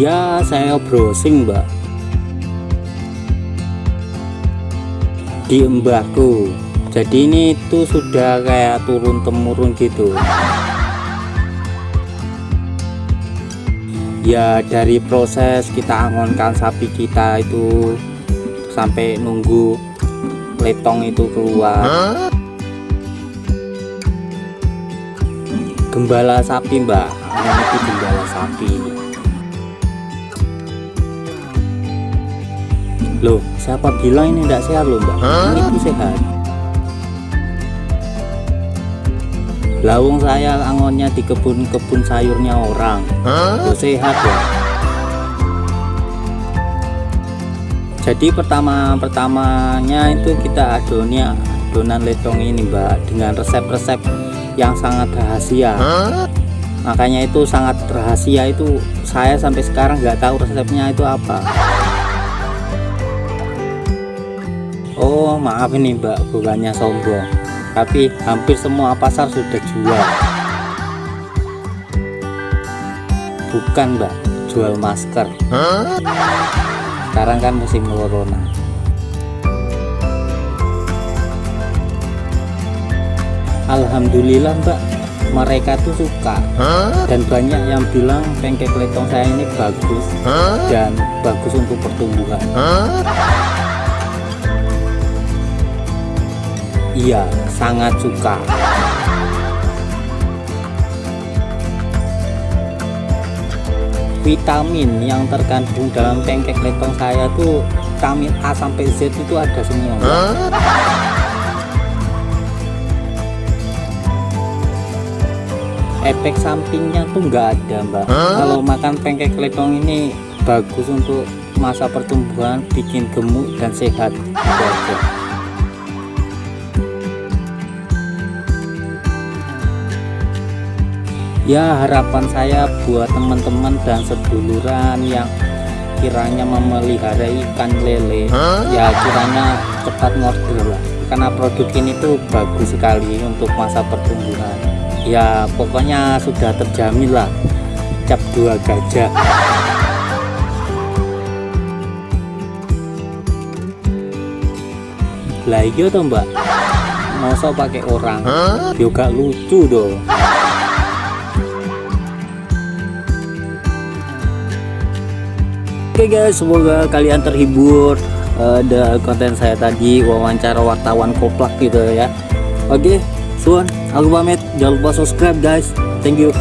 ya saya browsing mbak. Di embahku jadi ini tuh sudah kayak turun temurun gitu. Ya dari proses kita angonkan sapi kita itu sampai nunggu letong itu keluar. Gembala sapi mbak. Ini itu gembala sapi loh siapa bilang ini tidak sehat loh mbak? Ini itu sehat. Lawung saya angonnya di kebun-kebun sayurnya orang. Huh? sehat ya? Jadi pertama pertamanya itu kita adonnya adonan letong ini mbak dengan resep-resep yang sangat rahasia. Huh? makanya itu sangat rahasia itu saya sampai sekarang nggak tahu resepnya itu apa oh maaf ini mbak bukannya sombong. Tapi hampir semua pasar sudah jual. Bukan mbak jual masker. Sekarang kan musim corona. Alhamdulillah mbak mereka tuh suka. Dan banyak yang bilang pancake letong saya ini bagus dan bagus untuk pertumbuhan iya sangat suka. Vitamin yang terkandung dalam pancake letong saya tuh vitamin A sampai Z itu ada semua. Efek sampingnya tuh enggak ada mbak. Kalau makan pancake letong ini bagus untuk masa pertumbuhan bikin gemuk dan sehat. Itu aja ya harapan saya buat teman-teman dan seduluran yang kiranya memelihara ikan lele. Huh? ya kiranya cepat ngorder lah. Karena produk ini tuh bagus sekali untuk masa pertumbuhan. Ya pokoknya sudah terjamin lah. Cap dua gajah. Lah iya tuh mbak? Masa pakai orang. Huh? juga lucu dong Oke okay guys, semoga kalian terhibur uh, konten saya tadi wawancara wartawan koplak gitu ya. Oke, okay, suan, aku pamit. Jangan lupa subscribe guys. Thank you.